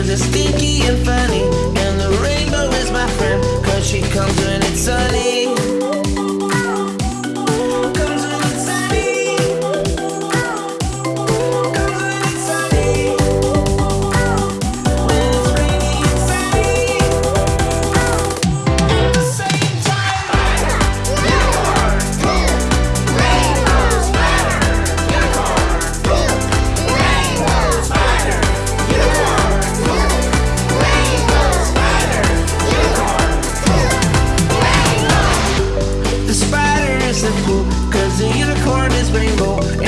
Cause it's stinky and funny. And the rainbow is my friend Cause she comes rainbow.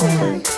はい